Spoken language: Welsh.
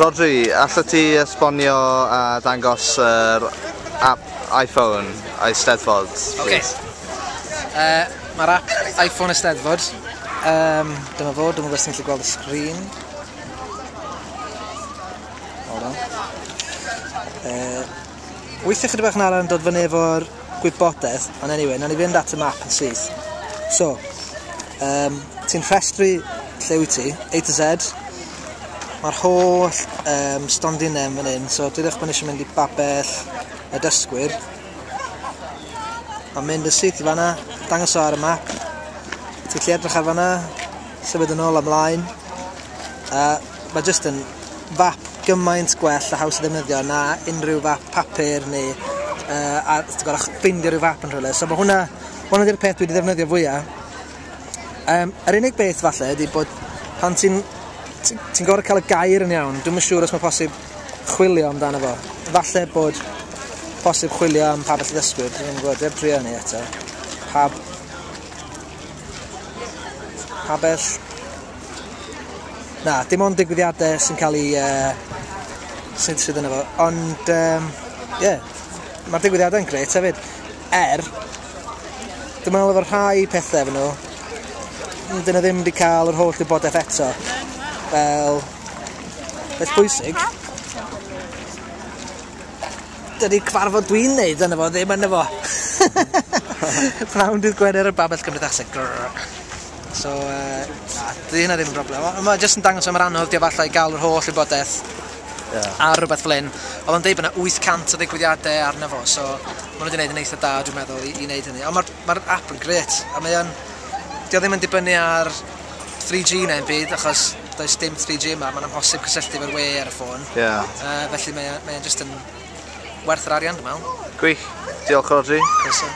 Rodri, allai ti esbonio a dangos yr app iPhone a'i steddfod? Ok. Uh, Mae'r app iPhone Eisteddfod. Um, dyma fo, dyma beth sy'n gallu gweld y sgrin. Hold on. Eh, uh, weithio chydig bach yn arall yn dod fyny efo'r gwybodaeth, ond anyway, nawn ni fynd at y map yn syth. So, um, ti'n rhestru lle wyt ti, A to Z, Mae'r holl um, stondin yn fan hyn, so dwi'n eich bod eisiau mynd i babell y dysgwyr. Mae'n mynd y syth i fanna, dangos ar y map. Ti'n lle edrych ar fanna, sefyd yn ôl ymlaen. Uh, mae jyst yn fap gymaint gwell a haws i ddefnyddio na unrhyw fap papur neu uh, a ti'n gorau ffeindio rhyw fap yn rhywle. So mae hwnna, hwnna di'r peth dwi wedi ddefnyddio fwyaf. Um, yr unig beth falle ydy bod pan ti'n ti'n gorau cael y gair yn iawn. Dwi'n siŵr os mae posib chwilio amdano fo. Falle bod posib chwilio am pa bell ddysgwyr, dwi'n gwybod, eb trio ni eto. Pa... Pa bell... Na, dim ond digwyddiadau sy'n cael ei... Uh, sy'n sydd yna fo. Ond, ie, um, yeah, mae'r digwyddiadau'n greit hefyd. Er, dwi'n meddwl efo'r rhai pethau efo nhw, dyn nhw ddim wedi cael yr holl wybodaeth eto fel beth bwysig. Dydy cyfarfod dwi'n neud yna fo, ddim yna fo. Prawn dydd Gwener y Babell Cymdeithaseg. So, uh, na, di hynna ddim yn broblem. Mae jyst yn dangos am yr anodd di efallai gael yr holl wybodaeth yeah. a rhywbeth fel hyn. Oedd o'n deud bod yna 800 o ddigwyddiadau arno fo, so maen nhw wedi gwneud yn eitha da, dwi'n meddwl, i, i wneud hynny. Ond mae'r ma, app yn gret, a mae o'n... Dio ddim yn dibynnu ar 3G neu'n byd, achos does dim 3G yma, mae'n amhosib cysylltu fo'r we ar y ffôn. Yeah. Uh, felly mae'n mae just yn werth yr arian, dwi'n meddwl. Gwych. Diolch, Rodri. Croeso.